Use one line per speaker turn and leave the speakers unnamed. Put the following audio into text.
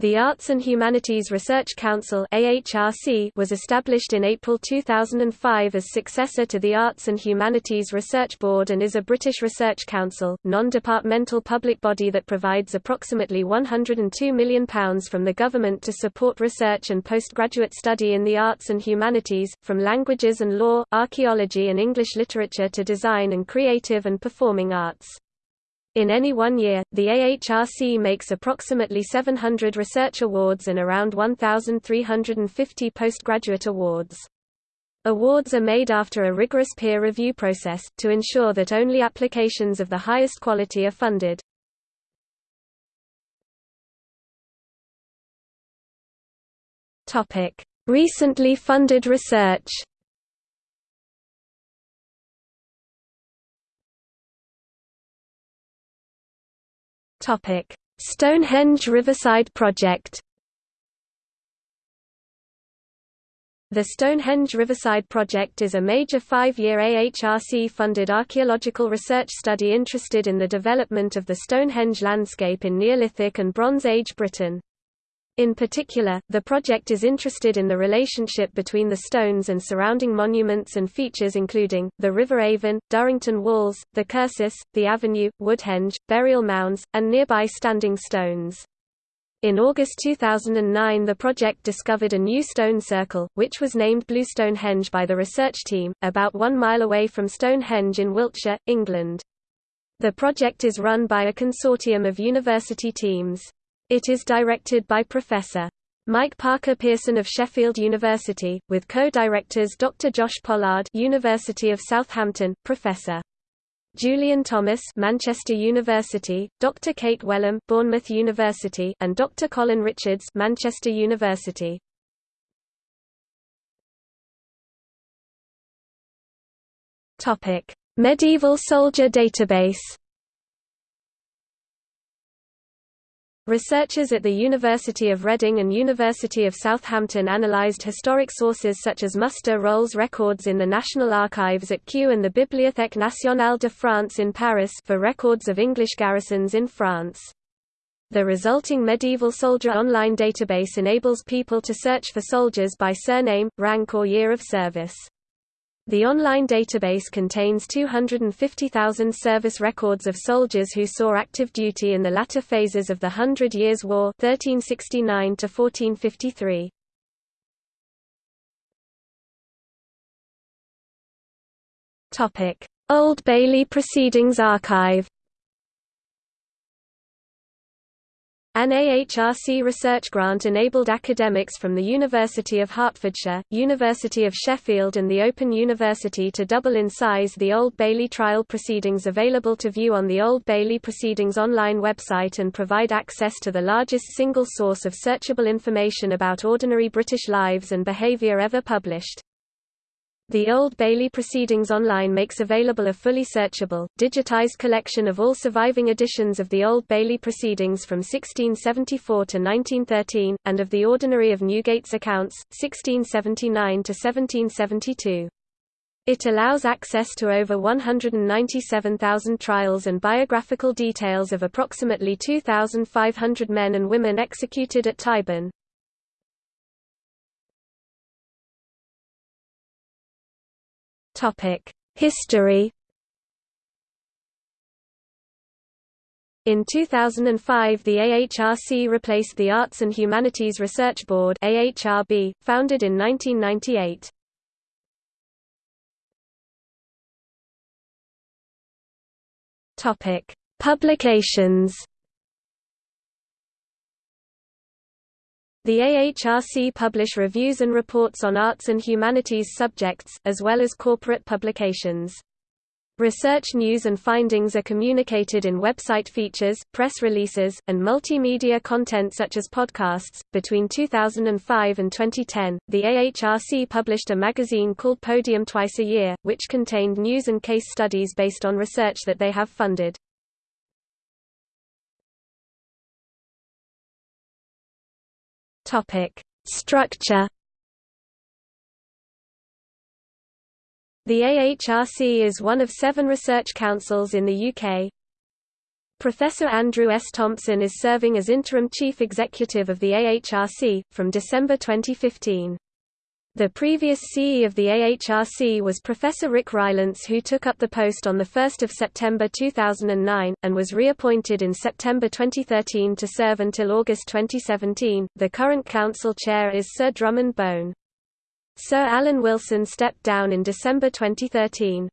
The Arts and Humanities Research Council was established in April 2005 as successor to the Arts and Humanities Research Board and is a British research council, non-departmental public body that provides approximately £102 million from the government to support research and postgraduate study in the arts and humanities, from languages and law, archaeology and English literature to design and creative and performing arts. In any one year, the AHRC makes approximately 700 research awards and around 1,350 postgraduate awards. Awards are made after a rigorous peer review process, to ensure that only applications of the highest quality are funded. Recently funded research Topic: Stonehenge Riverside Project. The Stonehenge Riverside Project is a major five-year AHRC-funded archaeological research study interested in the development of the Stonehenge landscape in Neolithic and Bronze Age Britain. In particular, the project is interested in the relationship between the stones and surrounding monuments and features including, the River Avon, Durrington Walls, the Cursus, the Avenue, Woodhenge, burial mounds, and nearby standing stones. In August 2009 the project discovered a new stone circle, which was named Blue Stonehenge by the research team, about one mile away from Stonehenge in Wiltshire, England. The project is run by a consortium of university teams. It is directed by Professor. Mike Parker Pearson of Sheffield University, with co-directors Dr. Josh Pollard University of Southampton, Professor. Julian Thomas Manchester University, Dr. Kate Welham Bournemouth University and Dr. Colin Richards Manchester University. Topic: Medieval Soldier Database Researchers at the University of Reading and University of Southampton analysed historic sources such as muster rolls records in the National Archives at Kew and the Bibliothèque nationale de France in Paris for records of English garrisons in France. The resulting medieval soldier online database enables people to search for soldiers by surname, rank or year of service. The online database contains 250,000 service records of soldiers who saw active duty in the latter phases of the Hundred Years' War 1369 1453. Old Bailey Proceedings Archive An AHRC research grant enabled academics from the University of Hertfordshire, University of Sheffield and the Open University to double in size the Old Bailey trial proceedings available to view on the Old Bailey Proceedings online website and provide access to the largest single source of searchable information about ordinary British lives and behaviour ever published. The Old Bailey Proceedings Online makes available a fully searchable, digitized collection of all surviving editions of the Old Bailey Proceedings from 1674 to 1913, and of the Ordinary of Newgate's accounts, 1679 to 1772. It allows access to over 197,000 trials and biographical details of approximately 2,500 men and women executed at Tyburn. History In 2005 the AHRC replaced the Arts and Humanities Research Board AHRB, founded in 1998. Publications The AHRC publish reviews and reports on arts and humanities subjects, as well as corporate publications. Research news and findings are communicated in website features, press releases, and multimedia content such as podcasts. Between 2005 and 2010, the AHRC published a magazine called Podium twice a year, which contained news and case studies based on research that they have funded. Topic: Structure. The AHRC is one of seven research councils in the UK. Professor Andrew S. Thompson is serving as interim chief executive of the AHRC, from December 2015. The previous CE of the AHRC was Professor Rick Rylance who took up the post on 1 September 2009, and was reappointed in September 2013 to serve until August 2017. The current council chair is Sir Drummond Bone. Sir Alan Wilson stepped down in December 2013.